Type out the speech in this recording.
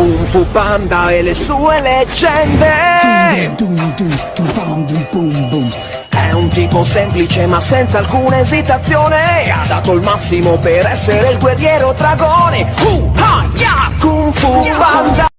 Kung Fu Panda e le sue leggende. È un tipo semplice ma senza alcuna esitazione. Ha dato il massimo per essere il guerriero dragone. Kung Fu Panda.